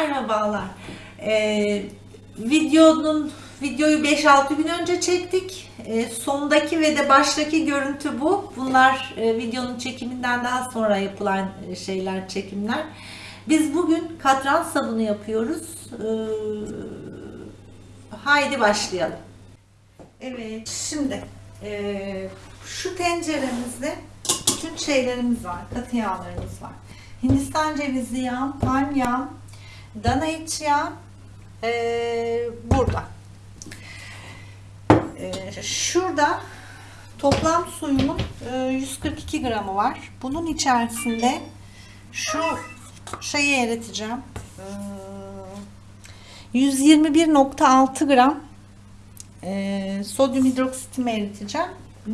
Merhabalar. Ee, videonun videoyu 5-6 gün önce çektik. Ee, sondaki ve de baştaki görüntü bu. Bunlar e, videonun çekiminden daha sonra yapılan e, şeyler, çekimler. Biz bugün katran sabunu yapıyoruz. Ee, haydi başlayalım. Evet, şimdi e, şu tenceremizde bütün şeylerimiz var, katı yağlarımız var. Hindistan cevizi yağı, palm yağı, dana iç yağı e, burada. E, şurada toplam suyumun e, 142 gramı var. Bunun içerisinde şu şeyi eriteceğim. E, 121.6 gram e, sodyum hidroksitimi eriteceğim.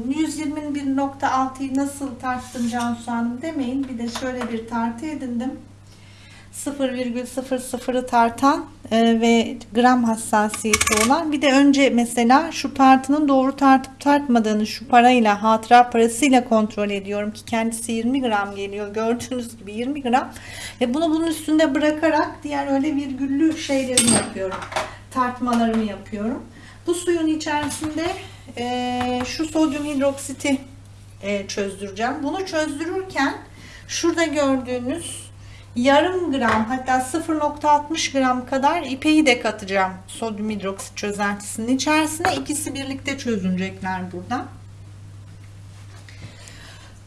121.6'yı nasıl tarttım Cansu Hanım demeyin. Bir de şöyle bir tartı edindim. 0,00'ı tartan e, ve gram hassasiyeti olan bir de önce mesela şu tartının doğru tartıp tartmadığını şu parayla hatıra parasıyla kontrol ediyorum ki kendisi 20 gram geliyor. Gördüğünüz gibi 20 gram. Ve bunu bunun üstünde bırakarak diğer öyle virgüllü şeylerimi yapıyorum. Tartmalarımı yapıyorum. Bu suyun içerisinde e, şu sodyum hidroksiti e, çözdüreceğim. Bunu çözdürürken şurada gördüğünüz yarım gram hatta 0.60 gram kadar ipeği de katacağım sodyum hidroksit çözeltisinin içerisine. İkisi birlikte çözünecekler burada.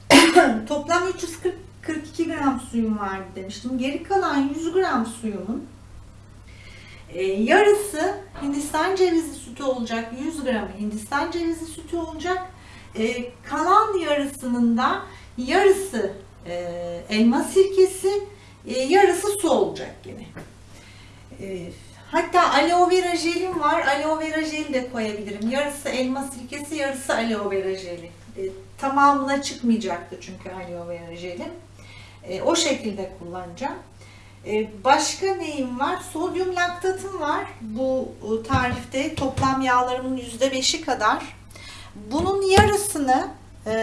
Toplam 342 gram suyum vardı demiştim. Geri kalan 100 gram suyumun e, yarısı Hindistan cevizi sütü olacak 100 gram Hindistan cevizi sütü olacak. E, kalan yarısının da yarısı e, elma sirkesi e, yarısı su olacak yine. E, hatta aloe vera jelim var. Aloe vera jeli de koyabilirim. Yarısı elma sirkesi, yarısı aloe vera jeli. E, tamamına çıkmayacaktı çünkü aloe vera jelim. O şekilde kullanacağım. Başka neyim var? Sodyum laktatım var. Bu e, tarifte toplam yağlarımın %5'i kadar. Bunun yarısını e,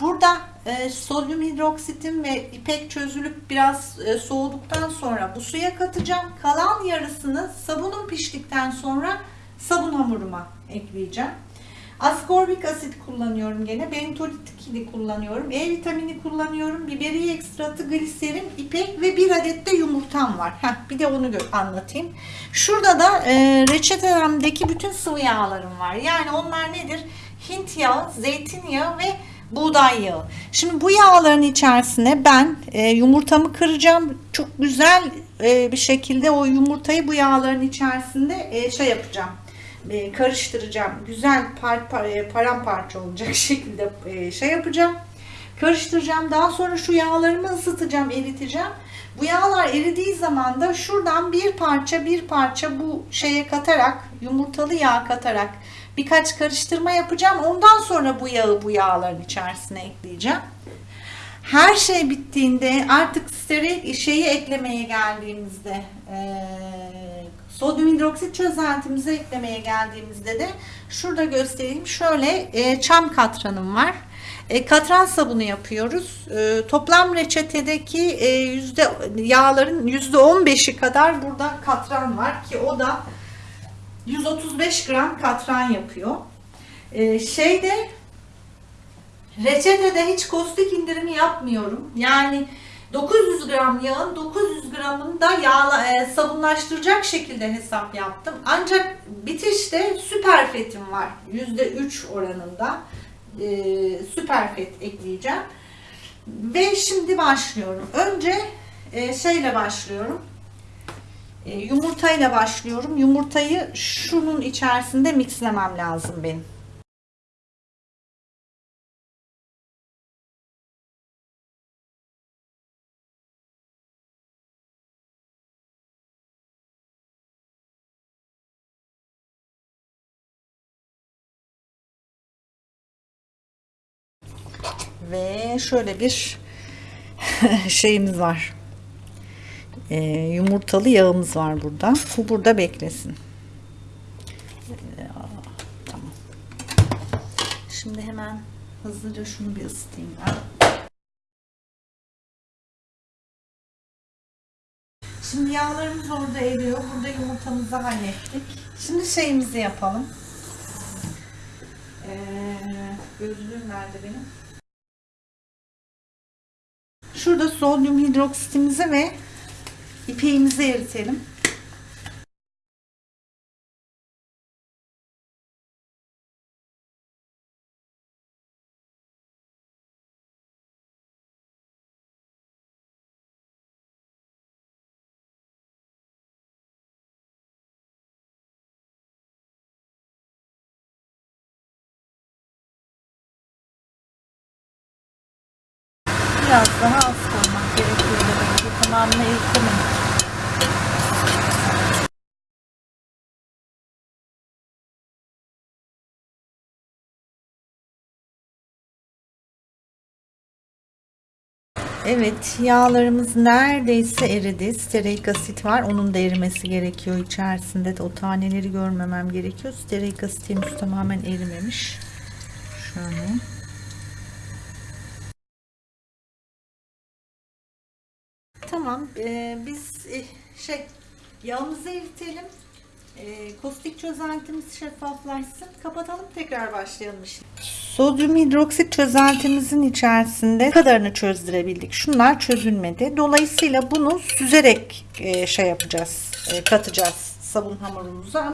burada e, sodyum hidroksitim ve ipek çözülüp biraz e, soğuduktan sonra bu suya katacağım. Kalan yarısını sabunum piştikten sonra sabun hamuruma ekleyeceğim. Askorbik asit kullanıyorum gene. Bentolit kullanıyorum. E vitamini kullanıyorum. Biberiye ekstratı, gliserin, ipek ve bir adet de yumurtam var. Heh, bir de onu anlatayım. Şurada da e, reçetemdeki bütün sıvı yağlarım var. Yani onlar nedir? Hint yağı, zeytinyağı ve buğday yağı. Şimdi bu yağların içerisine ben e, yumurtamı kıracağım. Çok güzel e, bir şekilde o yumurtayı bu yağların içerisinde e, şey yapacağım. E, karıştıracağım. Güzel par, par, e, paramparça olacak şekilde e, şey yapacağım. Karıştıracağım. Daha sonra şu yağlarımı ısıtacağım, eriteceğim. Bu yağlar eridiği zaman da şuradan bir parça bir parça bu şeye katarak, yumurtalı yağ katarak birkaç karıştırma yapacağım. Ondan sonra bu yağı bu yağların içerisine ekleyeceğim. Her şey bittiğinde artık steril şeyi eklemeye geldiğimizde e, sodyum hidroksit çözeltimizi eklemeye geldiğimizde de şurada göstereyim. Şöyle e, çam katranım var. E, katran sabunu yapıyoruz. E, toplam reçetedeki e, yüzde yağların yüzde 15'i kadar burada katran var ki o da 135 gram katran yapıyor. Ee, şeyde reçetede hiç kostik indirimi yapmıyorum. Yani 900 gram yağın 900 gramını da yağla, e, sabunlaştıracak şekilde hesap yaptım. Ancak bitişte süper fetim var. %3 oranında e, süper fet ekleyeceğim. Ve şimdi başlıyorum. Önce e, şeyle başlıyorum. E, yumurtayla başlıyorum. Yumurtayı şunun içerisinde mixlemem lazım benim. Ve şöyle bir şeyimiz var e, yumurtalı yağımız var burada. Bu burada beklesin. E, tamam. Şimdi hemen hızlıca şunu bir ısıtayım ben. Şimdi yağlarımız orada eriyor. Burada yumurtamızı hallettik. Şimdi şeyimizi yapalım. Ee, gözlüğüm nerede benim? Şurada sodyum hidroksitimizi ve ipeğimizi eritelim. Biraz daha az koymak gerekiyor. Tamamını eritemedik. Evet, yağlarımız neredeyse eridi. Stearik asit var. Onun da erimesi gerekiyor içerisinde de. O taneleri görmemem gerekiyor. Stearik asit henüz tamamen erimemiş. Şöyle. Tamam. ee, biz eh, şey yağımızı eritelim. Ee, kostik çözeltimiz şeffaflaşsın. Kapatalım tekrar başlayalım işte. Sodyum hidroksit çözeltimizin içerisinde kadarını çözdürebildik. Şunlar çözülmedi. Dolayısıyla bunu süzerek e, şey yapacağız. e, katacağız sabun hamurumuza.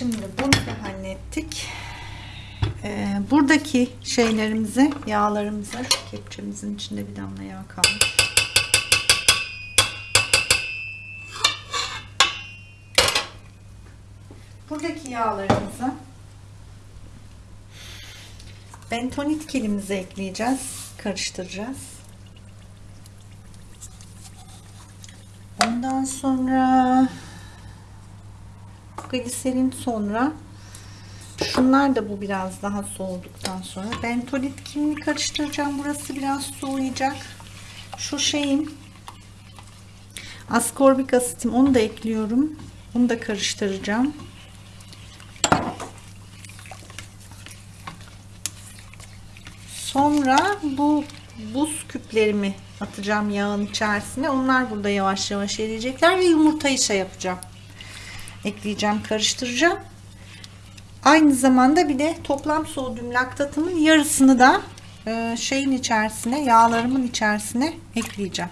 Şimdi bunu da hallettik. Ee, buradaki şeylerimizi, yağlarımızı, kepçemizin içinde bir damla yağ kalmış. Buradaki yağlarımızı bentonit kilimize ekleyeceğiz. Karıştıracağız. Ondan sonra gliserin sonra şunlar da bu biraz daha soğuduktan sonra. Bentonit kimini karıştıracağım. Burası biraz soğuyacak. Şu şeyin askorbik asitim onu da ekliyorum. Bunu da karıştıracağım. Sonra bu buz küplerimi atacağım yağın içerisine. Onlar burada yavaş yavaş eriyecekler ve yumurtayı şey yapacağım ekleyeceğim, karıştıracağım. Aynı zamanda bir de toplam sodyum laktatımın yarısını da e, şeyin içerisine, yağlarımın içerisine ekleyeceğim.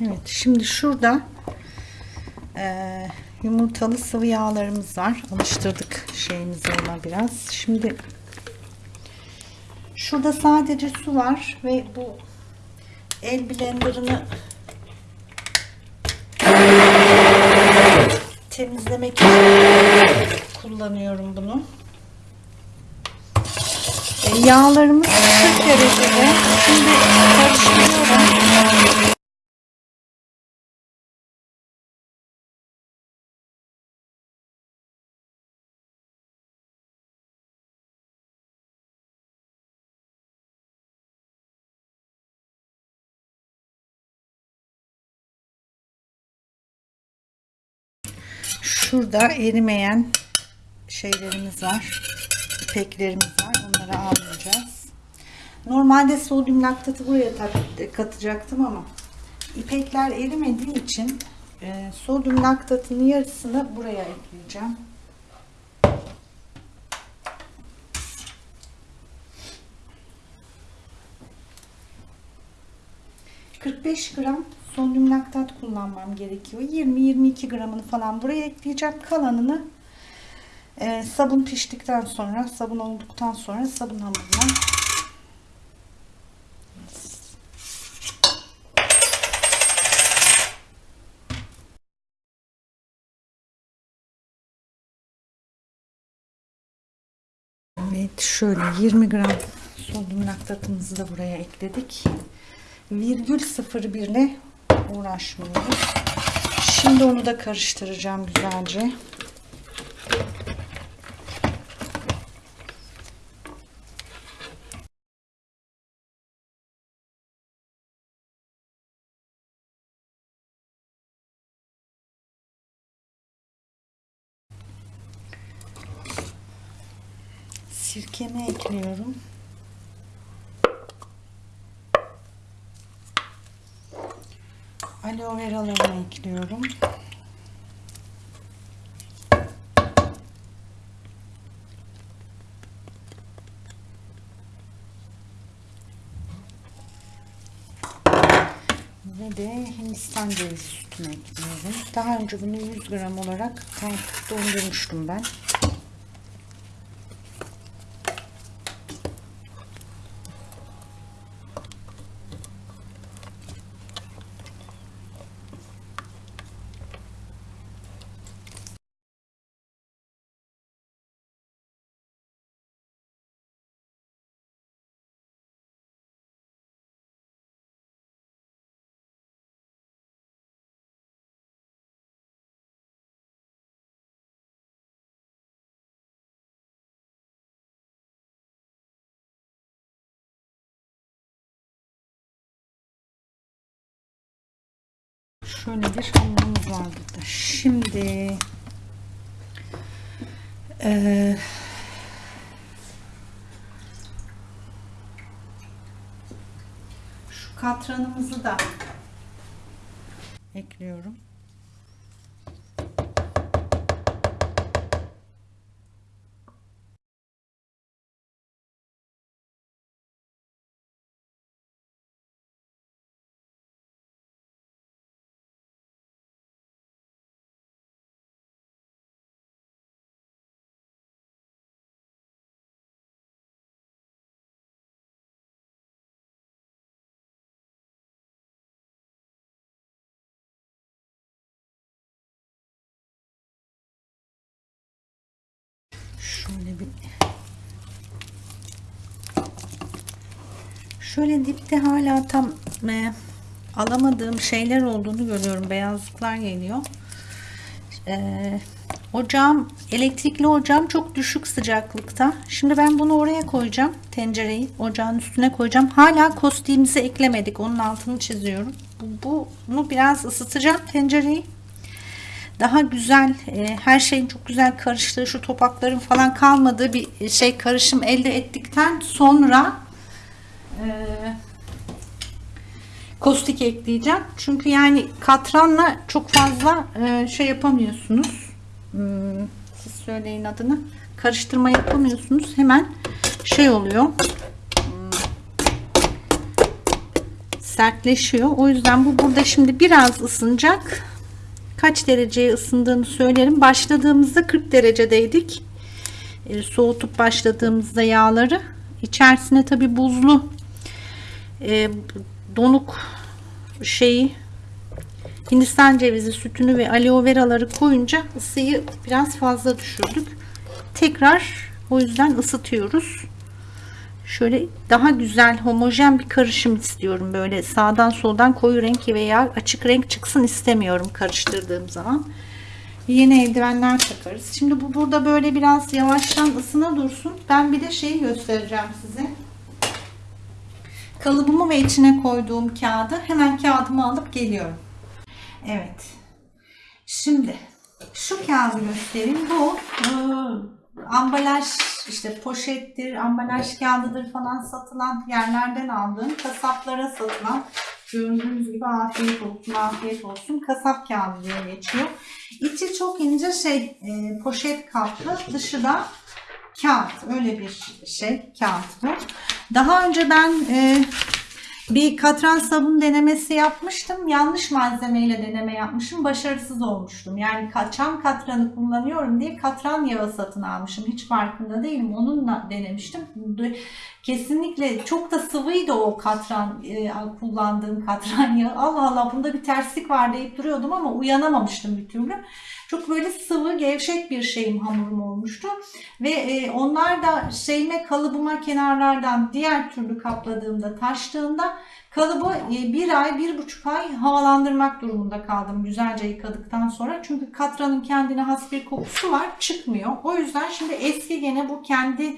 Evet, şimdi şurada e, yumurtalı sıvı yağlarımız var. Alıştırdık şeyimizi ona biraz. Şimdi Şurada sadece su var ve bu el blenderını temizlemek için kullanıyorum bunu. E, yağlarımız 40 derecede. Şimdi karıştırıyorum. Şurada erimeyen şeylerimiz var. İpeklerimiz var. Onları almayacağız. Normalde sodyum laktatı buraya katacaktım ama ipekler erimediği için e, sodyum laktatının yarısını buraya ekleyeceğim. ...45 gram sodyum laktat kullanmam gerekiyor. 20-22 gramını falan buraya ekleyeceğim. Kalanını e, sabun piştikten sonra, sabun olduktan sonra sabun hamuruna Evet şöyle 20 gram sodyum laktatımızı da buraya ekledik. Virgül 01 ile uğraşmıyoruz. Şimdi onu da karıştıracağım güzelce. Sirkemi ekliyorum. Aloe veralarımı ekliyorum. Ve de Hindistan cevizi sütünü ekliyorum. Daha önce bunu 100 gram olarak dondurmuştum ben. Şöyle bir hamurumuz var burada. Şimdi eee şu katranımızı da ekliyorum. Şöyle bir Şöyle dipte hala tam e, alamadığım şeyler olduğunu görüyorum. Beyazlıklar geliyor. E, ocağım, elektrikli ocağım çok düşük sıcaklıkta. Şimdi ben bunu oraya koyacağım. Tencereyi ocağın üstüne koyacağım. Hala kostiğimizi eklemedik. Onun altını çiziyorum. Bu, bunu biraz ısıtacağım tencereyi daha güzel e, her şeyin çok güzel karıştığı şu topakların falan kalmadığı bir şey karışım elde ettikten sonra e, kostik ekleyeceğim. Çünkü yani katranla çok fazla e, şey yapamıyorsunuz. Hmm, siz söyleyin adını. Karıştırma yapamıyorsunuz. Hemen şey oluyor. Hmm, sertleşiyor. O yüzden bu burada şimdi biraz ısınacak kaç dereceye ısındığını söylerim. Başladığımızda 40 derecedeydik. E, soğutup başladığımızda yağları içerisine tabi buzlu e, donuk şeyi Hindistan cevizi sütünü ve aloe veraları koyunca ısıyı biraz fazla düşürdük. Tekrar o yüzden ısıtıyoruz. Şöyle daha güzel homojen bir karışım istiyorum. Böyle sağdan soldan koyu renk veya açık renk çıksın istemiyorum karıştırdığım zaman. Yeni eldivenler takarız. Şimdi bu burada böyle biraz yavaştan ısına dursun. Ben bir de şeyi göstereceğim size. Kalıbımı ve içine koyduğum kağıdı hemen kağıdımı alıp geliyorum. Evet. Şimdi şu kağıdı göstereyim. Bu ambalaj işte poşettir, ambalaj kağıdıdır falan satılan yerlerden aldığım kasaplara satılan gördüğünüz gibi afiyet olsun afiyet olsun kasap kağıdı diye geçiyor. İçi çok ince şey e, poşet kaplı dışı da kağıt öyle bir şey kağıt bu. Daha önce ben e, Bir katran sabun denemesi yapmıştım. Yanlış malzemeyle deneme yapmışım. Başarısız olmuştum. Yani çam katranı kullanıyorum diye katran yağı satın almışım. Hiç farkında değilim. Onunla denemiştim. Kesinlikle çok da sıvıydı o katran e, kullandığım katran yağı. Allah Allah bunda bir terslik var deyip duruyordum ama uyanamamıştım bir türlü. Çok böyle sıvı, gevşek bir şeyim hamurum olmuştu. Ve e, onlar da şeyime, kalıbıma kenarlardan diğer türlü kapladığımda, taştığında kalıbı e, bir ay, bir buçuk ay havalandırmak durumunda kaldım güzelce yıkadıktan sonra. Çünkü katranın kendine has bir kokusu var, çıkmıyor. O yüzden şimdi eski gene bu kendi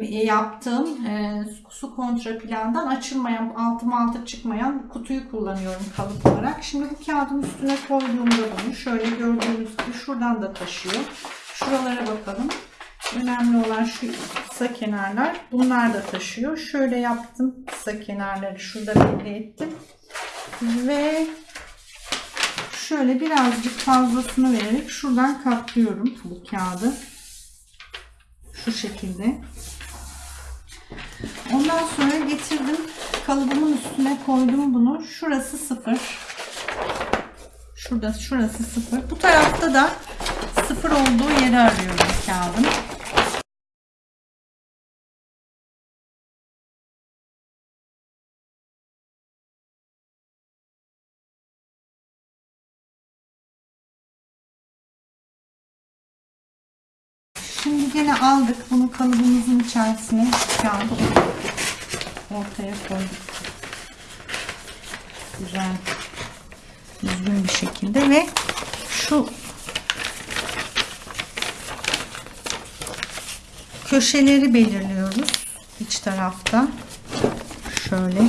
yaptığım e, su kontra plandan açılmayan, altı altı çıkmayan kutuyu kullanıyorum kalıp olarak. Şimdi bu kağıdın üstüne koyduğumda bunu şöyle gördüğünüz gibi şuradan da taşıyor. Şuralara bakalım. Önemli olan şu kısa kenarlar. Bunlar da taşıyor. Şöyle yaptım kısa kenarları. Şurada belli ettim. Ve şöyle birazcık fazlasını vererek şuradan katlıyorum bu kağıdı. Şu şekilde. Ondan sonra getirdim kalıbımın üstüne koydum bunu. Şurası sıfır. Şurada şurası sıfır. Bu tarafta da sıfır olduğu yeri arıyorum kağıdın. Gene aldık bunu kalıbımızın içerisine kağıdı ortaya koyduk. Güzel. Düzgün bir şekilde ve şu köşeleri belirliyoruz iç tarafta. Şöyle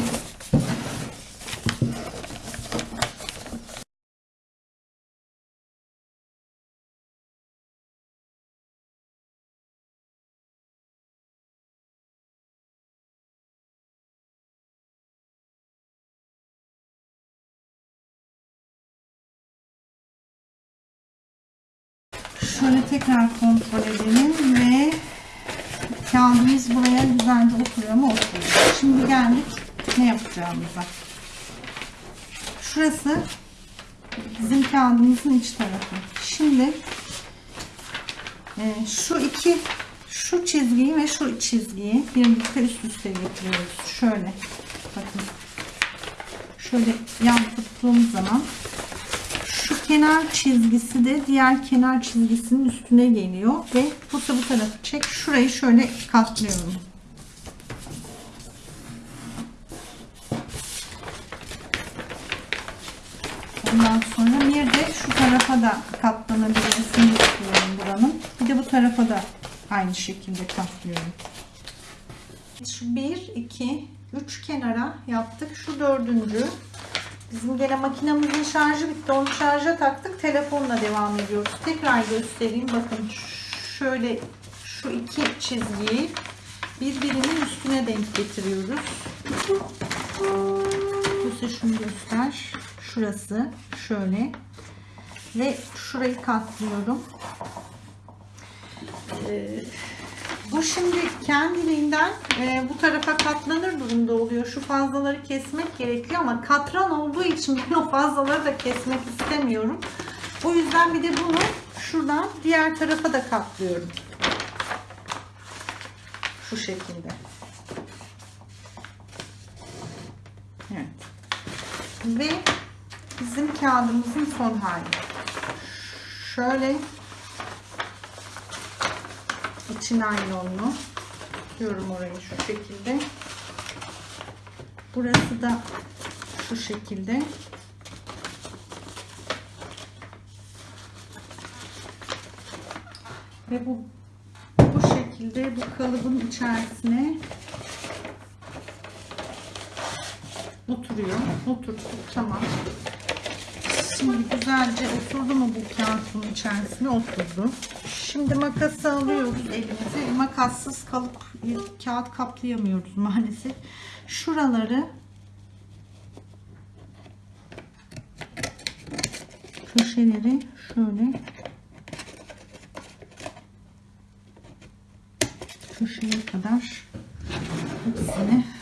tekrar kontrol edelim ve kağıdımız buraya güzelce oturuyor mu? Oturuyor. Şimdi geldik ne yapacağımıza. Şurası bizim kağıdımızın iç tarafı. Şimdi e, şu iki şu çizgiyi ve şu çizgiyi birlikte üst üste getiriyoruz. Şöyle bakın. Şöyle yan tuttuğum zaman kenar çizgisi de diğer kenar çizgisinin üstüne geliyor. Ve da bu tarafı çek şurayı şöyle katlıyorum. Ondan sonra bir de şu tarafa da katlanabilmesini istiyorum buranın. Bir de bu tarafa da aynı şekilde katlıyorum. Şu bir iki üç kenara yaptık. Şu dördüncü Bizim gene makinamızın şarjı bitti. Onu şarja taktık. Telefonla devam ediyoruz. Tekrar göstereyim. Bakın şöyle şu iki çizgiyi birbirinin üstüne denk getiriyoruz. Bu şunu göster. Şurası şöyle ve şurayı katlıyorum. Ee, bu şimdi kendiliğinden e, bu tarafa katlanır durumda oluyor. Şu fazlaları kesmek gerekiyor ama katran olduğu için ben o fazlaları da kesmek istemiyorum. O yüzden bir de bunu şuradan diğer tarafa da katlıyorum. Şu şekilde. Evet. Ve bizim kağıdımızın son hali. Şöyle içi naylonlu. Diyorum orayı şu şekilde. Burası da şu şekilde. Ve bu bu şekilde bu kalıbın içerisine oturuyor. Oturttuk tamam. Şimdi güzelce oturdu mu bu kağıtın içerisine oturdu. Şimdi makası alıyoruz elimize. Makassız kalıp kağıt kaplayamıyoruz maalesef. Şuraları köşeleri şöyle köşeye kadar hepsini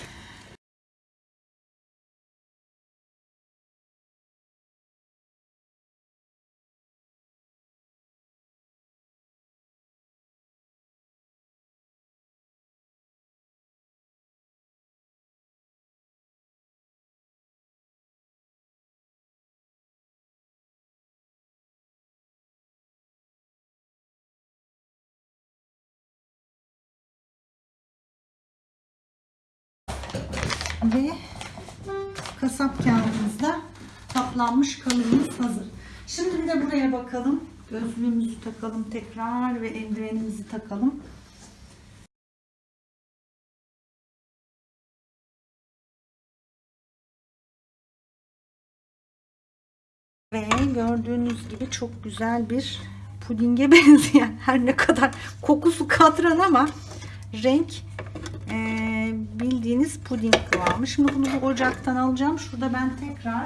Ve kasap kağıdımızda kaplanmış kalıbımız hazır. Şimdi bir de buraya bakalım. Gözlüğümüzü takalım tekrar ve eldivenimizi takalım. Ve gördüğünüz gibi çok güzel bir pudinge benzeyen her ne kadar kokusu katran ama renk e, bildiğiniz puding kıvamı. Şimdi bunu bu ocaktan alacağım. Şurada ben tekrar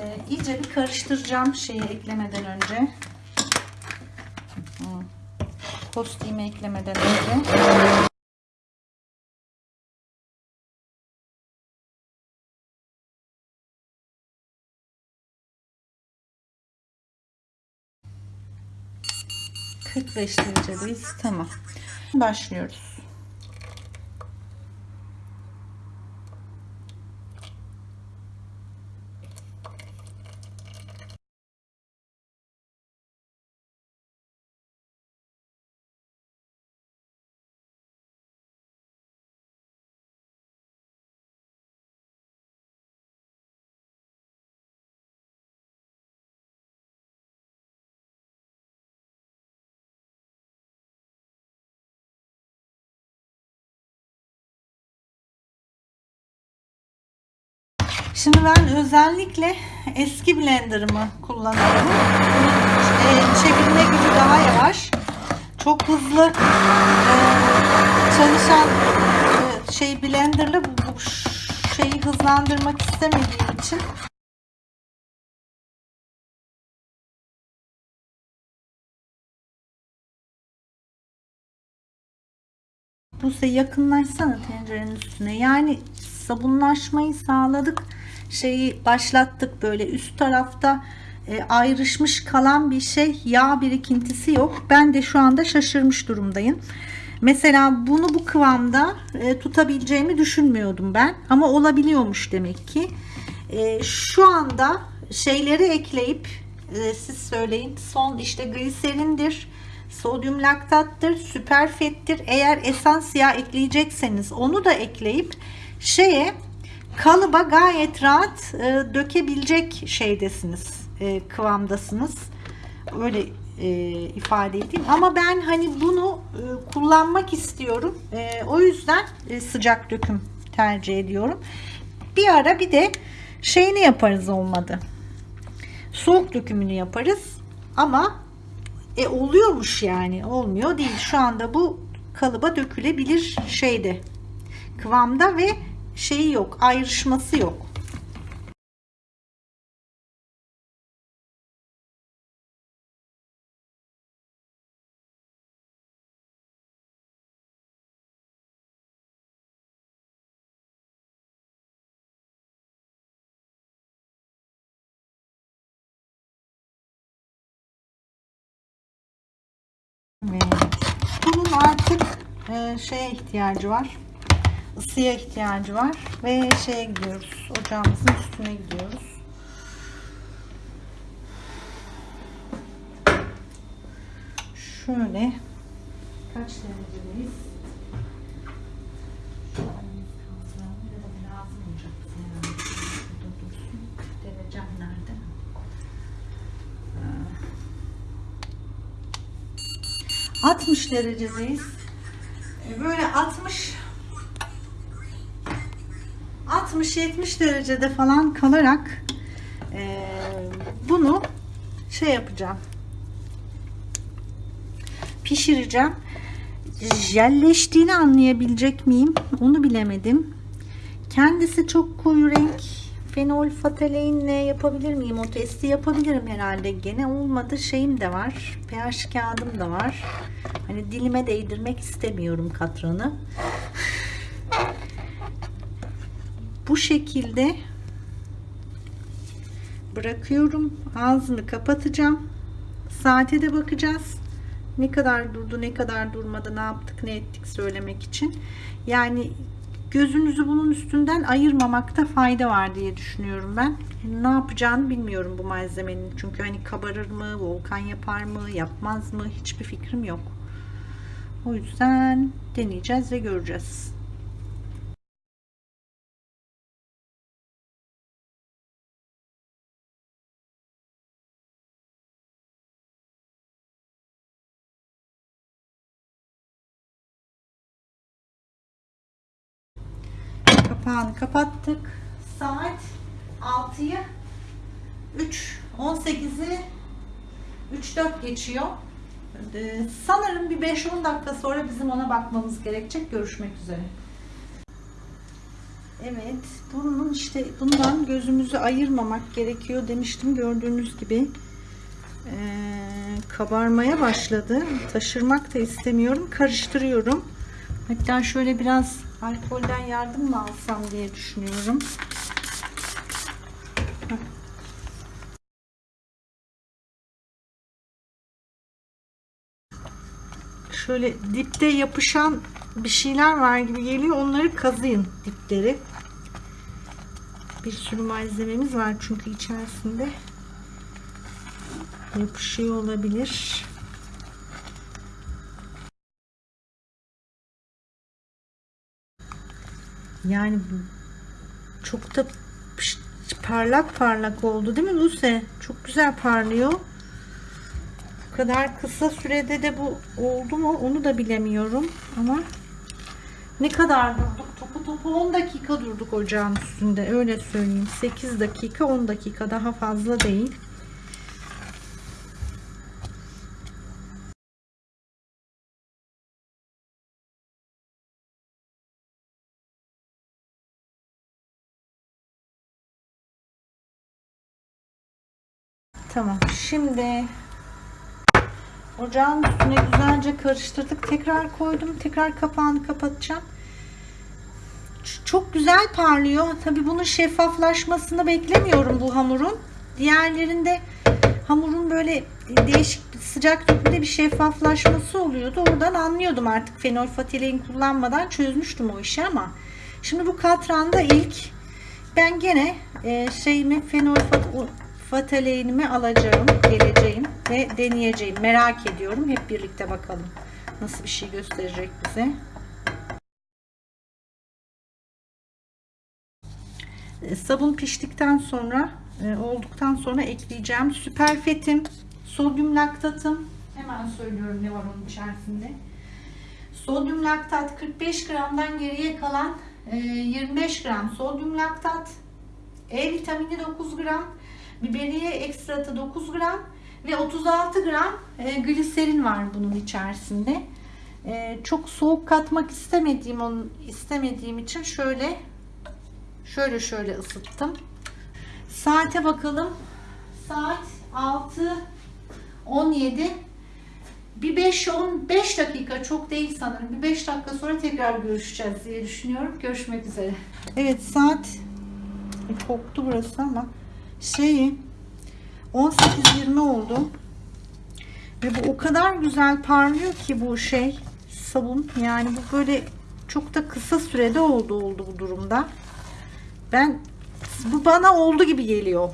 e, iyice bir karıştıracağım şeyi eklemeden önce. Kostimi eklemeden önce. ...45 derecedeyiz. Tamam. Başlıyoruz. Şimdi ben özellikle eski blenderımı kullanıyorum. E, çevirme gücü daha yavaş. Çok hızlı e, çalışan e, şey blenderla bu şeyi hızlandırmak istemediğim için Buse yakınlaşsana tencerenin üstüne. Yani sabunlaşmayı sağladık. Şeyi başlattık böyle üst tarafta e, ayrışmış kalan bir şey yağ birikintisi yok. Ben de şu anda şaşırmış durumdayım. Mesela bunu bu kıvamda e, tutabileceğimi düşünmüyordum ben. Ama olabiliyormuş demek ki. E, şu anda şeyleri ekleyip e, siz söyleyin. Son işte gliserindir sodyum laktattır, süper fettir. Eğer esans yağ ekleyecekseniz onu da ekleyip şeye kalıba gayet rahat e, dökebilecek şeydesiniz, e, kıvamdasınız. Öyle e, ifade edeyim. Ama ben hani bunu e, kullanmak istiyorum. E, o yüzden e, sıcak döküm tercih ediyorum. Bir ara bir de şeyini yaparız olmadı. Soğuk dökümünü yaparız. Ama e oluyormuş yani. Olmuyor değil. Şu anda bu kalıba dökülebilir şeyde. Kıvamda ve şeyi yok. Ayrışması yok. Bunun artık e, şeye ihtiyacı var. Isıya ihtiyacı var. Ve şeye gidiyoruz. Ocağımızın üstüne gidiyoruz. Şöyle kaç derecedeyiz? 60 derecedeyiz. Böyle 60 60-70 derecede falan kalarak e, bunu şey yapacağım. Pişireceğim. Jelleştiğini anlayabilecek miyim? Onu bilemedim. Kendisi çok koyu renk fenol fataleinle yapabilir miyim? O testi yapabilirim herhalde. Gene olmadı. Şeyim de var. pH kağıdım da var. Hani dilime değdirmek istemiyorum katranı. Bu şekilde bırakıyorum. Ağzını kapatacağım. Saate de bakacağız. Ne kadar durdu, ne kadar durmadı, ne yaptık, ne ettik söylemek için. Yani gözünüzü bunun üstünden ayırmamakta fayda var diye düşünüyorum ben. Ne yapacağını bilmiyorum bu malzemenin. Çünkü hani kabarır mı, volkan yapar mı, yapmaz mı hiçbir fikrim yok. O yüzden deneyeceğiz ve göreceğiz. Kapattık. Saat 6'yı 3 18'i 3-4 geçiyor. Ee, sanırım bir 5-10 dakika sonra bizim ona bakmamız gerekecek. Görüşmek üzere. Evet, bunun işte bundan gözümüzü ayırmamak gerekiyor demiştim. Gördüğünüz gibi ee, kabarmaya başladı. Taşırmak da istemiyorum. Karıştırıyorum. Hatta şöyle biraz alkolden yardım mı alsam diye düşünüyorum. Şöyle dipte yapışan bir şeyler var gibi geliyor. Onları kazıyın dipleri. Bir sürü malzememiz var çünkü içerisinde yapışıyor olabilir. Yani çok da parlak parlak oldu değil mi Buse? Çok güzel parlıyor. Bu kadar kısa sürede de bu oldu mu onu da bilemiyorum ama ne kadar durduk? Topu topu 10 dakika durduk ocağın üstünde öyle söyleyeyim. 8 dakika 10 dakika daha fazla değil. Tamam. Şimdi ocağın üstüne güzelce karıştırdık. Tekrar koydum. Tekrar kapağını kapatacağım. Çok güzel parlıyor. Tabii bunun şeffaflaşmasını beklemiyorum bu hamurun. Diğerlerinde hamurun böyle değişik sıcak dökümde bir şeffaflaşması oluyordu. Oradan anlıyordum artık fenol fatelein kullanmadan çözmüştüm o işi ama şimdi bu katranda ilk ben gene e, şeyimi fenol fat- fateleinimi alacağım, geleceğim ve deneyeceğim. Merak ediyorum. Hep birlikte bakalım nasıl bir şey gösterecek bize. E, Sabun piştikten sonra e, olduktan sonra ekleyeceğim süperfetim, sodyum laktatım. Hemen söylüyorum ne var onun içerisinde. Sodyum laktat 45 gramdan geriye kalan e, 25 gram sodyum laktat, E vitamini 9 gram, biberiye ekstratı 9 gram ve 36 gram e, gliserin var bunun içerisinde. E, çok soğuk katmak istemediğim onun istemediğim için şöyle şöyle şöyle ısıttım. Saate bakalım. Saat 6 17 bir 5-15 dakika çok değil sanırım. Bir 5 dakika sonra tekrar görüşeceğiz diye düşünüyorum. Görüşmek üzere. Evet saat koktu burası ama şeyi 18-20 oldu. Ve bu o kadar güzel parlıyor ki bu şey sabun. Yani bu böyle çok da kısa sürede oldu oldu bu durumda. Ben bu bana oldu gibi geliyor.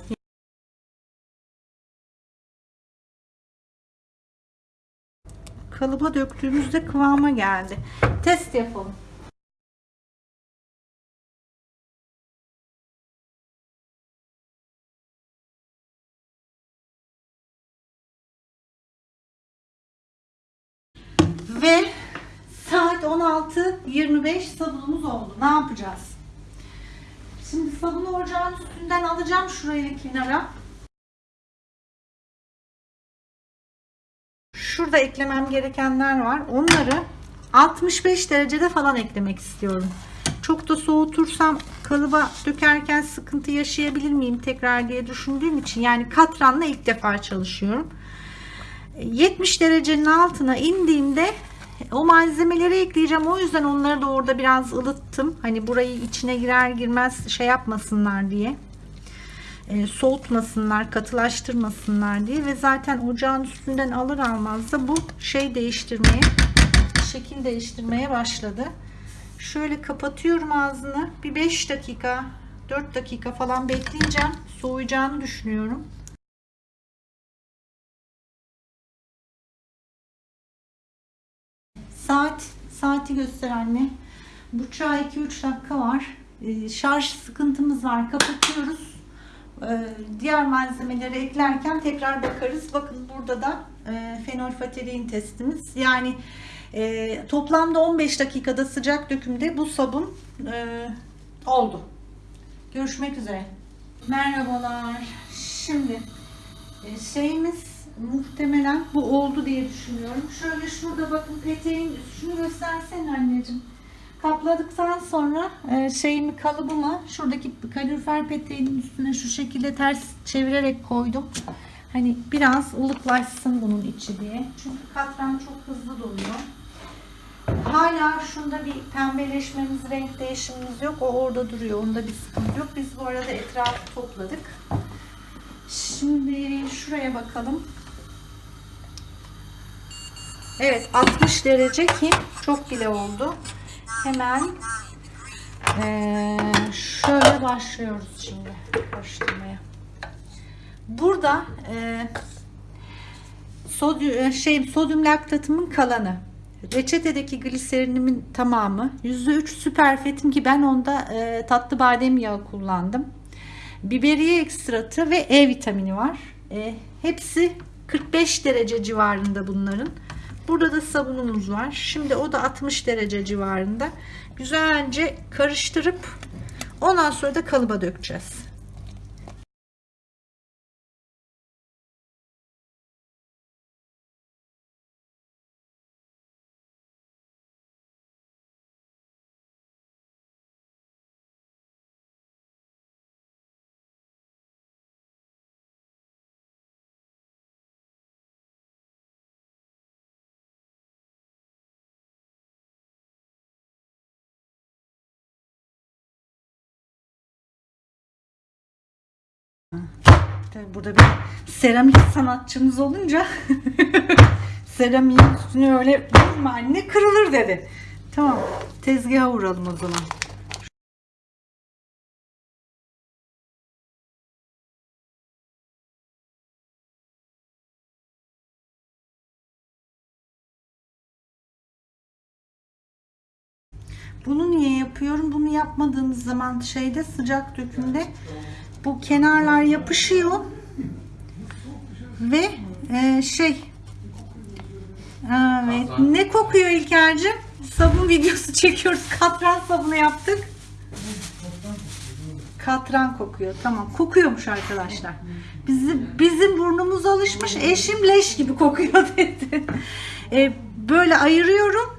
Kalıba döktüğümüzde kıvama geldi. Test yapalım. 16.25 sabunumuz oldu. Ne yapacağız? Şimdi sabunu ocağın üstünden alacağım şuraya kenara. Şurada eklemem gerekenler var. Onları 65 derecede falan eklemek istiyorum. Çok da soğutursam kalıba dökerken sıkıntı yaşayabilir miyim tekrar diye düşündüğüm için yani katranla ilk defa çalışıyorum. 70 derecenin altına indiğimde o malzemeleri ekleyeceğim. O yüzden onları da orada biraz ılıttım. Hani burayı içine girer girmez şey yapmasınlar diye. E, soğutmasınlar, katılaştırmasınlar diye ve zaten ocağın üstünden alır almaz da bu şey değiştirmeye, şekil değiştirmeye başladı. Şöyle kapatıyorum ağzını. Bir 5 dakika, 4 dakika falan bekleyeceğim. Soğuyacağını düşünüyorum. Saat, saati göster anne. Buçağa 2-3 dakika var. Ee, şarj sıkıntımız var. Kapatıyoruz. Ee, diğer malzemeleri eklerken tekrar bakarız. Bakın burada da e, fenolfatelein testimiz. Yani e, toplamda 15 dakikada sıcak dökümde bu sabun e, Oldu. Görüşmek üzere. Merhabalar. Şimdi e, şeyimiz muhtemelen bu oldu diye düşünüyorum. Şöyle şurada bakın peteğin şunu göstersene anneciğim. Kapladıktan sonra e, şeyimi kalıbıma şuradaki kalorifer peteğinin üstüne şu şekilde ters çevirerek koydum. Hani biraz ılıklaşsın bunun içi diye. Çünkü katran çok hızlı doluyor. Hala şunda bir pembeleşmemiz, renk değişimimiz yok. O orada duruyor. Onda bir sıkıntı yok. Biz bu arada etrafı topladık. Şimdi şuraya bakalım. Evet 60 derece ki çok bile oldu. Hemen eee, şöyle başlıyoruz şimdi karıştırmaya. Burada eee sodyum, şey, sodyum laktatımın kalanı. Reçetedeki gliserinimin tamamı. %3 süper fetim ki ben onda e, tatlı badem yağı kullandım. Biberiye ekstratı ve E vitamini var. E, hepsi 45 derece civarında bunların. Burada da sabunumuz var. Şimdi o da 60 derece civarında. Güzelce karıştırıp ondan sonra da kalıba dökeceğiz. Tabii burada bir seramik sanatçımız olunca seramiğin üstüne öyle vurma anne kırılır dedi. Tamam tezgaha vuralım o zaman. Bunu niye yapıyorum? Bunu yapmadığımız zaman şeyde sıcak dökümde bu kenarlar yapışıyor ve e, şey evet ne kokuyor İlker'cim? Sabun videosu çekiyoruz. Katran sabunu yaptık. Katran kokuyor. Tamam. Kokuyormuş arkadaşlar. Bizim, bizim burnumuz alışmış. Eşim leş gibi kokuyor dedi. E, böyle ayırıyorum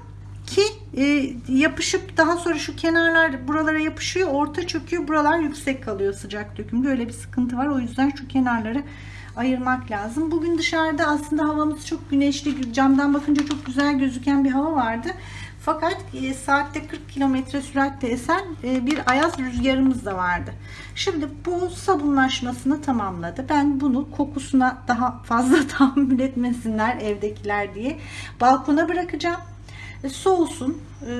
e, yapışıp daha sonra şu kenarlar buralara yapışıyor. Orta çöküyor. Buralar yüksek kalıyor sıcak dökümde. Öyle bir sıkıntı var. O yüzden şu kenarları ayırmak lazım. Bugün dışarıda aslında havamız çok güneşli. Camdan bakınca çok güzel gözüken bir hava vardı. Fakat e, saatte 40 kilometre süratle esen e, bir ayaz rüzgarımız da vardı. Şimdi bu sabunlaşmasını tamamladı. Ben bunu kokusuna daha fazla tahammül etmesinler evdekiler diye balkona bırakacağım. E, soğusun. Ee,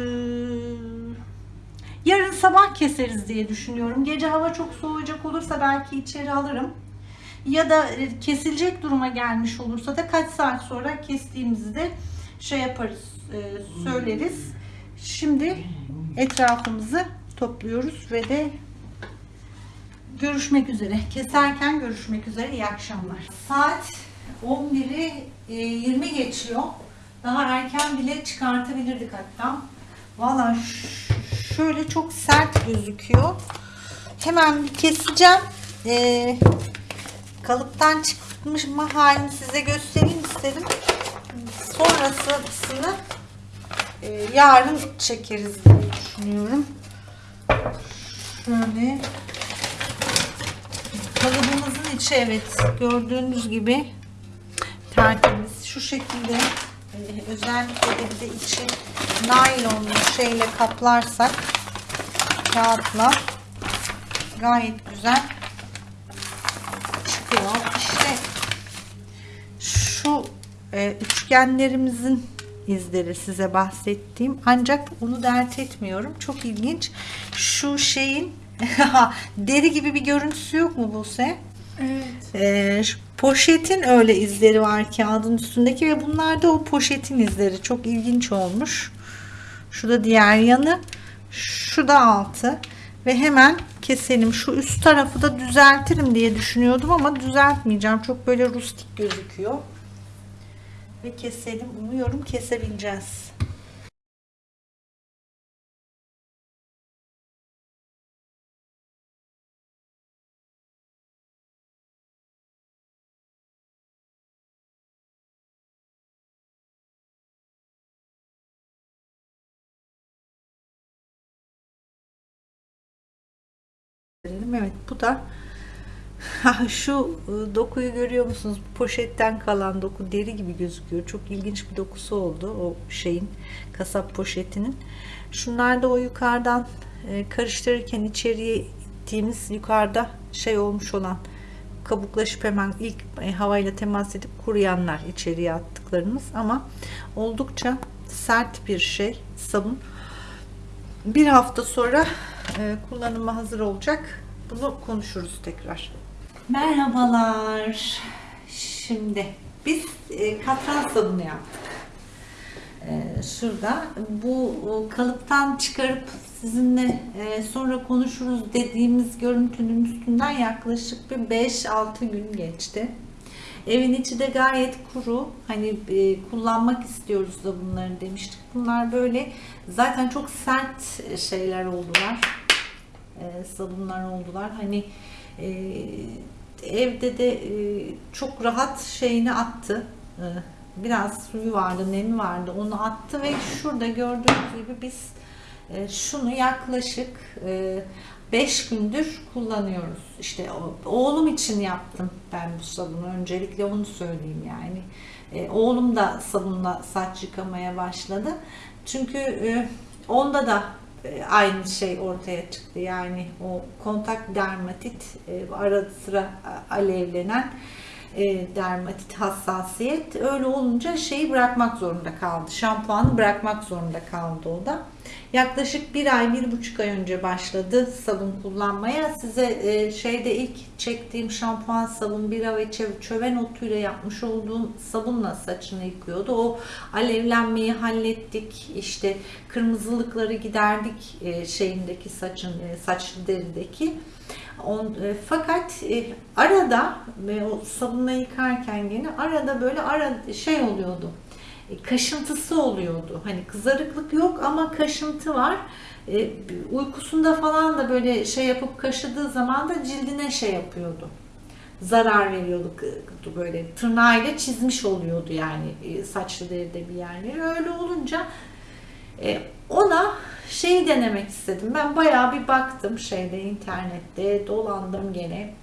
yarın sabah keseriz diye düşünüyorum. Gece hava çok soğuyacak olursa belki içeri alırım. Ya da e, kesilecek duruma gelmiş olursa da kaç saat sonra kestiğimizde şey yaparız, e, söyleriz. Şimdi etrafımızı topluyoruz ve de görüşmek üzere. Keserken görüşmek üzere. İyi akşamlar. Saat 11'i e, 20 geçiyor. Daha erken bile çıkartabilirdik hatta. Valla şöyle çok sert gözüküyor. Hemen bir keseceğim. Ee, kalıptan çıkmış halini size göstereyim istedim. Sonrasını e, yarın çekeriz diye düşünüyorum. Şöyle kalıbımızın içi evet gördüğünüz gibi tertemiz şu şekilde özellikle de bir de içi naylonlu şeyle kaplarsak kağıtla gayet güzel çıkıyor. İşte şu e, üçgenlerimizin izleri size bahsettiğim ancak onu dert etmiyorum. Çok ilginç. Şu şeyin deri gibi bir görüntüsü yok mu Buse? Evet. Ee, şu poşetin öyle izleri var kağıdın üstündeki ve bunlar da o poşetin izleri. Çok ilginç olmuş. Şu da diğer yanı. Şu da altı. Ve hemen keselim. Şu üst tarafı da düzeltirim diye düşünüyordum ama düzeltmeyeceğim. Çok böyle rustik gözüküyor. Ve keselim. Umuyorum kesebileceğiz. Göstereyim. Evet bu da Ha, Şu e, dokuyu görüyor musunuz? Poşetten kalan doku deri gibi gözüküyor. Çok ilginç bir dokusu oldu o şeyin kasap poşetinin. Şunlar da o yukarıdan e, karıştırırken içeriye ittiğimiz yukarıda şey olmuş olan kabuklaşıp hemen ilk e, havayla temas edip kuruyanlar içeriye attıklarımız ama oldukça sert bir şey sabun. Bir hafta sonra kullanıma hazır olacak. Bunu konuşuruz tekrar. Merhabalar. Şimdi biz e, katran sabunu yaptık. E, şurada bu e, kalıptan çıkarıp sizinle e, sonra konuşuruz dediğimiz görüntünün üstünden yaklaşık bir 5-6 gün geçti. Evin içi de gayet kuru. Hani e, kullanmak istiyoruz da bunları demiştik. Bunlar böyle zaten çok sert şeyler oldular. E, oldular. Hani e, evde de e, çok rahat şeyini attı. E, biraz suyu vardı, nemi vardı. Onu attı ve şurada gördüğünüz gibi biz e, şunu yaklaşık 5 gündür kullanıyoruz. İşte oğlum için yaptım ben bu sabunu. Öncelikle onu söyleyeyim yani. Oğlum da sabunla saç yıkamaya başladı. Çünkü onda da e, aynı şey ortaya çıktı. Yani o kontak dermatit e, ara sıra alevlenen e, dermatit hassasiyet öyle olunca şeyi bırakmak zorunda kaldı. Şampuanı bırakmak zorunda kaldı o da. Yaklaşık bir ay, bir buçuk ay önce başladı sabun kullanmaya. Size e, şeyde ilk çektiğim şampuan sabun bira ve çöven otuyla yapmış olduğum sabunla saçını yıkıyordu. O alevlenmeyi hallettik. İşte kırmızılıkları giderdik e, şeyindeki saçın, e, saç derideki. On, e, fakat e, arada ve o sabunla yıkarken yine arada böyle ara şey oluyordu. E, kaşıntısı oluyordu. Hani kızarıklık yok ama kaşıntı var. E, uykusunda falan da böyle şey yapıp kaşıdığı zaman da cildine şey yapıyordu. Zarar veriyordu böyle tırnağıyla çizmiş oluyordu yani e, saçlı deride bir yerleri. Öyle olunca ona şeyi denemek istedim. Ben bayağı bir baktım şeyde internette dolandım gene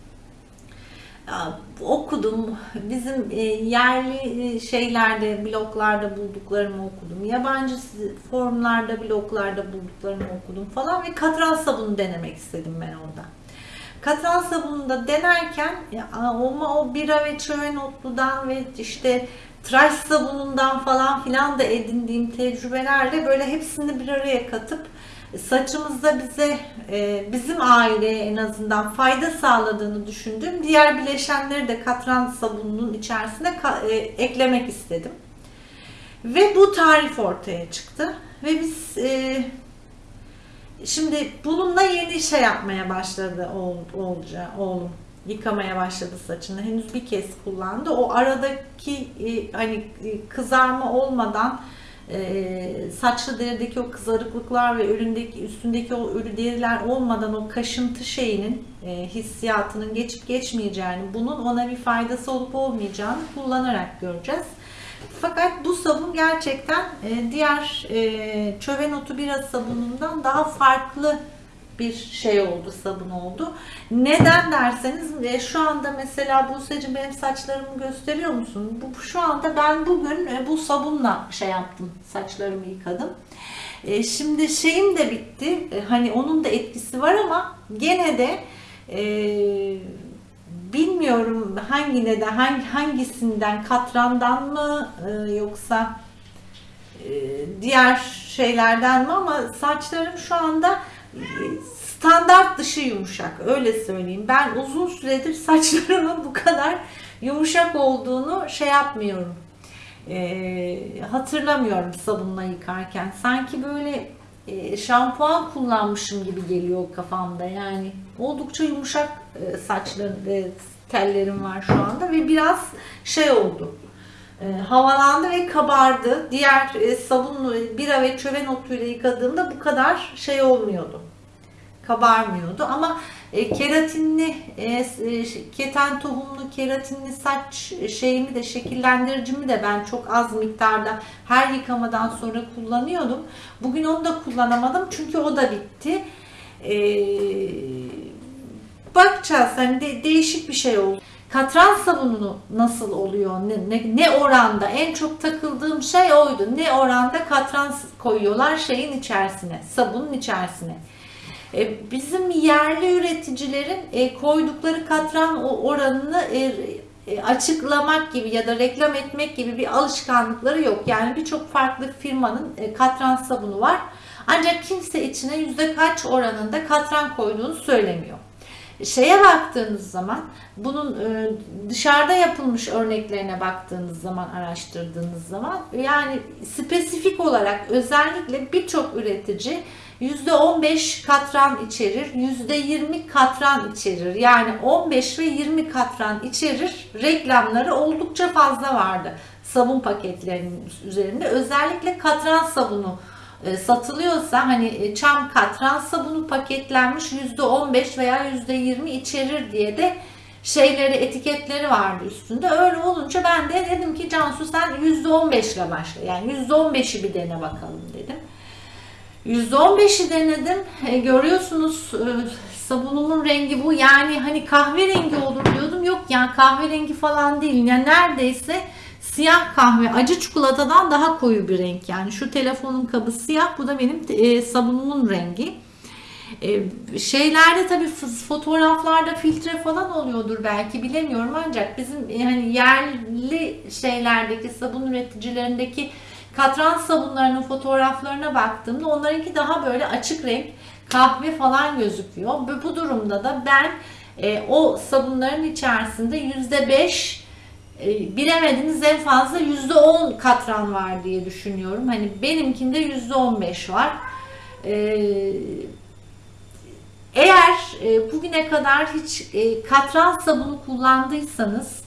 okudum. Bizim e, yerli e, şeylerde, bloglarda bulduklarımı okudum. Yabancı formlarda, bloglarda bulduklarımı okudum falan ve katran sabunu denemek istedim ben orada. Katran sabunu da denerken ama o bira ve çöven otludan ve işte tıraş sabunundan falan filan da edindiğim tecrübelerle böyle hepsini bir araya katıp saçımızda bize e, bizim aileye en azından fayda sağladığını düşündüğüm diğer bileşenleri de katran sabununun içerisine e, eklemek istedim. Ve bu tarif ortaya çıktı. Ve biz e, şimdi bununla yeni şey yapmaya başladı oğulca, oğlum. Yıkamaya başladı saçını. Henüz bir kez kullandı. O aradaki hani kızarma olmadan e, saçlı derideki o kızarıklıklar ve ölündeki, üstündeki o ölü deriler olmadan o kaşıntı şeyinin e, hissiyatının geçip geçmeyeceğini, bunun ona bir faydası olup olmayacağını kullanarak göreceğiz. Fakat bu sabun gerçekten e, diğer e, çöven otu bira sabunundan daha farklı bir şey oldu, sabun oldu. Neden derseniz e, şu anda mesela Buse'cim benim saçlarımı gösteriyor musun? Bu, şu anda ben bugün e, bu sabunla şey yaptım, saçlarımı yıkadım. E, şimdi şeyim de bitti. E, hani onun da etkisi var ama gene de e, bilmiyorum hangi neden, hangi, hangisinden, katrandan mı e, yoksa e, diğer şeylerden mi ama saçlarım şu anda standart dışı yumuşak öyle söyleyeyim. Ben uzun süredir saçlarımın bu kadar yumuşak olduğunu şey yapmıyorum. E, hatırlamıyorum sabunla yıkarken. Sanki böyle e, şampuan kullanmışım gibi geliyor kafamda. Yani oldukça yumuşak e, saçlarım, e, tellerim var şu anda ve biraz şey oldu. E, havalandı ve kabardı. Diğer e, sabun, bira ve çöven otuyla yıkadığımda bu kadar şey olmuyordu kabarmıyordu ama e, keratinli e, e, keten tohumlu keratinli saç şeyimi de şekillendiricimi de ben çok az miktarda her yıkamadan sonra kullanıyordum. Bugün onu da kullanamadım çünkü o da bitti. E, bakacağız. Hani de- değişik bir şey oldu. Katran sabunu nasıl oluyor? Ne, ne, ne oranda? En çok takıldığım şey oydu. Ne oranda katran koyuyorlar şeyin içerisine, sabunun içerisine. E, bizim yerli üreticilerin e, koydukları katran oranını e, açıklamak gibi ya da reklam etmek gibi bir alışkanlıkları yok. Yani birçok farklı firmanın katran sabunu var. Ancak kimse içine yüzde kaç oranında katran koyduğunu söylemiyor. Şeye baktığınız zaman bunun dışarıda yapılmış örneklerine baktığınız zaman araştırdığınız zaman yani spesifik olarak özellikle birçok üretici %15 katran içerir, %20 katran içerir. Yani 15 ve 20 katran içerir. Reklamları oldukça fazla vardı sabun paketlerinin üzerinde. Özellikle katran sabunu e, satılıyorsa hani e, çam katran sabunu paketlenmiş %15 veya %20 içerir diye de şeyleri etiketleri vardı üstünde. Öyle olunca ben de dedim ki Cansu sen %15 ile başla. Yani %15'i bir dene bakalım dedim. %15'i denedim. E, görüyorsunuz e, sabunumun rengi bu. Yani hani kahverengi olur diyordum. Yok yani kahverengi falan değil. Yani neredeyse siyah kahve acı çikolatadan daha koyu bir renk. Yani şu telefonun kabı siyah. Bu da benim e, sabunumun rengi. Şeylerde tabii f- fotoğraflarda filtre falan oluyordur belki bilemiyorum ancak bizim hani yerli şeylerdeki sabun üreticilerindeki katran sabunlarının fotoğraflarına baktığımda onlarınki daha böyle açık renk kahve falan gözüküyor. Bu, durumda da ben e, o sabunların içerisinde yüzde beş e, bilemediniz en fazla yüzde on katran var diye düşünüyorum. Hani benimkinde yüzde on beş var. E, eğer e, bugüne kadar hiç e, katran sabunu kullandıysanız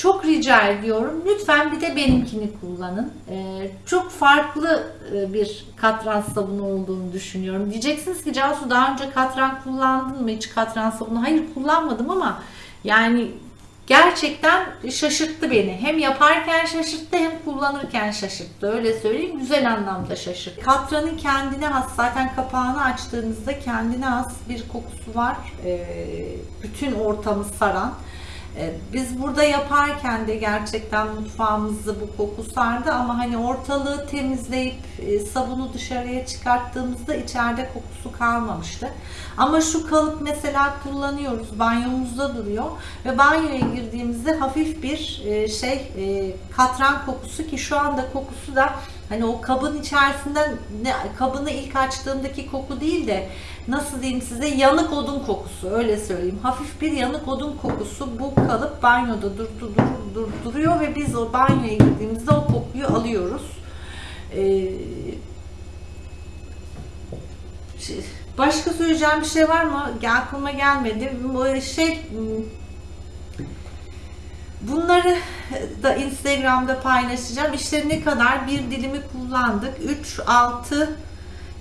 çok rica ediyorum lütfen bir de benimkini kullanın. E, çok farklı e, bir katran sabunu olduğunu düşünüyorum. Diyeceksiniz ki Cansu daha önce katran kullandın mı hiç katran sabunu? Hayır kullanmadım ama yani gerçekten şaşırttı beni. Hem yaparken şaşırttı hem kullanırken şaşırttı. Öyle söyleyeyim güzel anlamda şaşırttı. Katranın kendine has zaten kapağını açtığınızda kendine has bir kokusu var. Ee, bütün ortamı saran. Ee, Biz burada yaparken de gerçekten mutfağımızda bu koku sardı ama hani ortalığı temizleyip e, sabunu dışarıya çıkarttığımızda içeride kokusu kalmamıştı. Ama şu kalıp mesela kullanıyoruz. Banyomuzda duruyor ve banyoya girdiğimizde hafif bir e, şey e, katran kokusu ki şu anda kokusu da hani o kabın içerisinden ne, kabını ilk açtığımdaki koku değil de nasıl diyeyim size yanık odun kokusu öyle söyleyeyim. Hafif bir yanık odun kokusu bu kalıp banyoda dur, dur, dur- dur- duruyor ve biz o banyoya girdiğimizde o kokuyu alıyoruz. Ee, şey- başka söyleyeceğim bir şey var mı? Aklıma gelmedi. Şey Bunları da Instagram'da paylaşacağım. İşte ne kadar bir dilimi kullandık. 3, 6,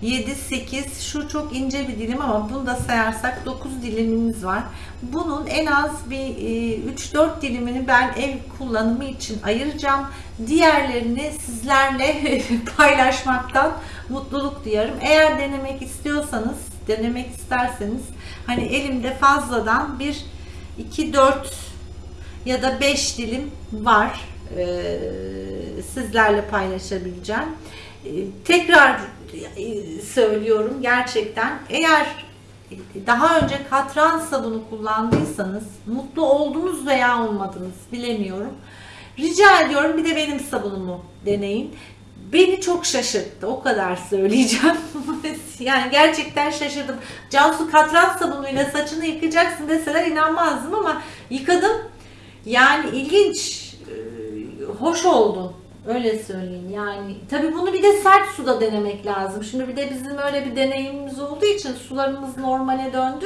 7, 8. Şu çok ince bir dilim ama bunu da sayarsak 9 dilimimiz var. Bunun en az bir 3-4 dilimini ben ev kullanımı için ayıracağım. Diğerlerini sizlerle paylaşmaktan mutluluk duyarım. Eğer denemek istiyorsanız, denemek isterseniz hani elimde fazladan bir 2-4 ya da 5 dilim var. Ee, sizlerle paylaşabileceğim. Ee, tekrar e, söylüyorum gerçekten eğer daha önce katran sabunu kullandıysanız mutlu oldunuz veya olmadınız bilemiyorum. Rica ediyorum bir de benim sabunumu deneyin. Beni çok şaşırttı. O kadar söyleyeceğim. yani gerçekten şaşırdım. Cansu katran sabunuyla saçını yıkayacaksın deseler inanmazdım ama yıkadım. Yani ilginç, e, hoş oldu. Öyle söyleyeyim yani. Tabii bunu bir de sert suda denemek lazım. Şimdi bir de bizim öyle bir deneyimimiz olduğu için sularımız normale döndü.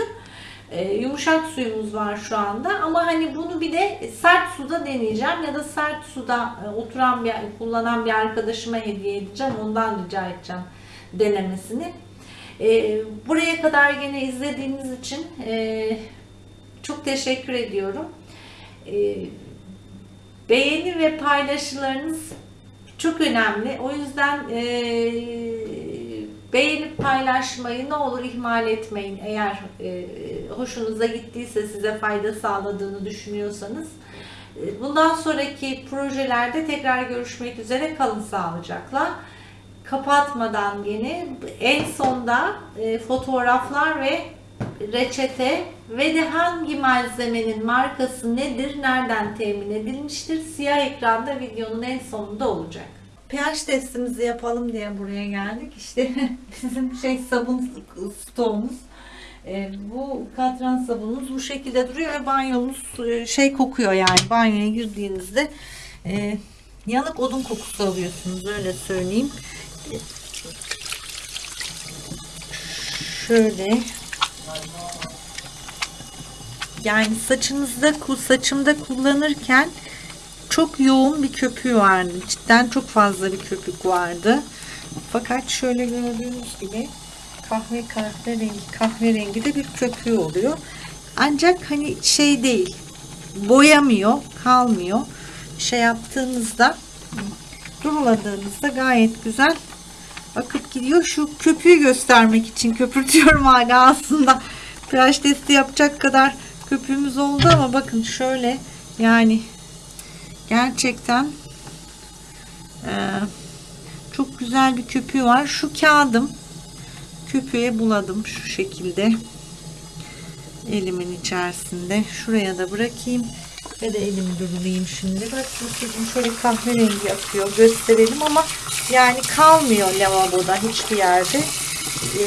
E, yumuşak suyumuz var şu anda ama hani bunu bir de sert suda deneyeceğim ya da sert suda e, oturan bir kullanan bir arkadaşıma hediye edeceğim. Ondan rica edeceğim denemesini. E, buraya kadar gene izlediğiniz için e, çok teşekkür ediyorum. E, beğeni ve paylaşılarınız çok önemli. O yüzden e, beğenip paylaşmayı ne olur ihmal etmeyin. Eğer e, hoşunuza gittiyse size fayda sağladığını düşünüyorsanız. E, bundan sonraki projelerde tekrar görüşmek üzere kalın sağlıcakla. Kapatmadan yine en sonda e, fotoğraflar ve reçete ve de hangi malzemenin markası nedir, nereden temin edilmiştir siyah ekranda videonun en sonunda olacak. pH testimizi yapalım diye buraya geldik. İşte bizim şey sabun stoğumuz. E, bu katran sabunumuz bu şekilde duruyor ve banyomuz e, şey kokuyor yani banyoya girdiğinizde e, yanık odun kokusu alıyorsunuz öyle söyleyeyim. Şöyle yani saçınızda saçımda kullanırken çok yoğun bir köpüğü vardı. Cidden çok fazla bir köpük vardı. Fakat şöyle gördüğünüz gibi kahve kahverengi kahverengi de bir köpüğü oluyor. Ancak hani şey değil. Boyamıyor, kalmıyor. Şey yaptığınızda duruladığınızda gayet güzel akıp gidiyor. Şu köpüğü göstermek için köpürtüyorum hala aslında. pH testi yapacak kadar köpüğümüz oldu ama bakın şöyle yani gerçekten e, çok güzel bir köpüğü var. Şu kağıdım köpüğe buladım şu şekilde elimin içerisinde. Şuraya da bırakayım ve de elimi durulayım şimdi. Bakın sizin şöyle kahverengi akıyor gösterelim ama yani kalmıyor lavaboda hiçbir yerde. E,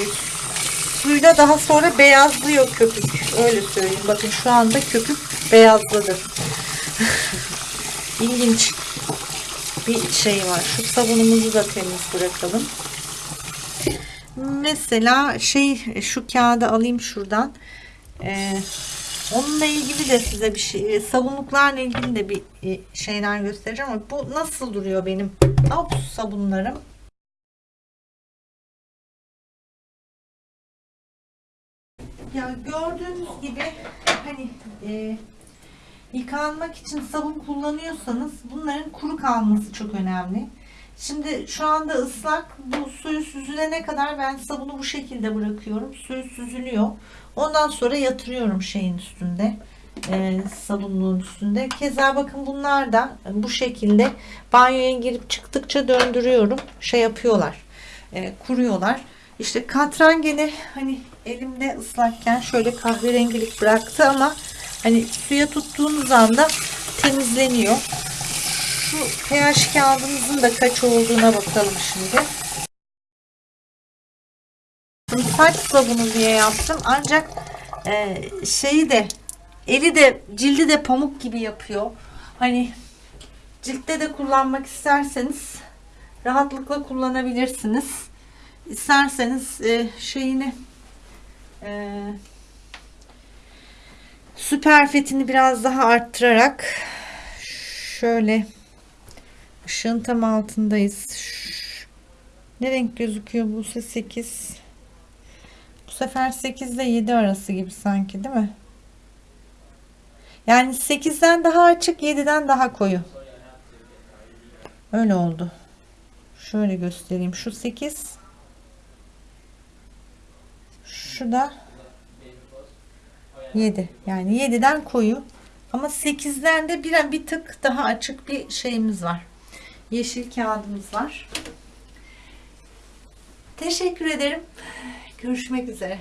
suyla daha sonra beyazlıyor köpük. Öyle söyleyeyim. Bakın şu anda köpük beyazladı. İlginç bir şey var. Şu sabunumuzu da temiz bırakalım. Mesela şey şu kağıdı alayım şuradan. Ee, onunla ilgili de size bir şey sabunluklarla ilgili de bir e, şeyler göstereceğim ama bu nasıl duruyor benim alt sabunlarım. Ya gördüğünüz gibi hani e, yıkanmak için sabun kullanıyorsanız bunların kuru kalması çok önemli. Şimdi şu anda ıslak bu suyu süzülene kadar ben sabunu bu şekilde bırakıyorum. Suyu süzülüyor. Ondan sonra yatırıyorum şeyin üstünde. E, sabunluğun üstünde. Keza bakın bunlar da bu şekilde banyoya girip çıktıkça döndürüyorum. Şey yapıyorlar. E, kuruyorlar. İşte katran gene hani elimde ıslakken şöyle kahverengilik bıraktı ama hani suya tuttuğunuz anda temizleniyor. Şu pH kağıdımızın da kaç olduğuna bakalım şimdi. Saç sabunu diye yaptım ancak e, şeyi de eli de cildi de pamuk gibi yapıyor. Hani ciltte de kullanmak isterseniz rahatlıkla kullanabilirsiniz. İsterseniz e, şeyini e, süper biraz daha arttırarak şöyle ışığın tam altındayız. Ne renk gözüküyor bu 8 bu sefer 8 ile 7 arası gibi sanki değil mi? Yani 8'den daha açık 7'den daha koyu. Öyle oldu. Şöyle göstereyim. Şu 8 şu da 7. Yani 7'den koyu. Ama 8'den de bir, bir tık daha açık bir şeyimiz var. Yeşil kağıdımız var. Teşekkür ederim. Görüşmek üzere.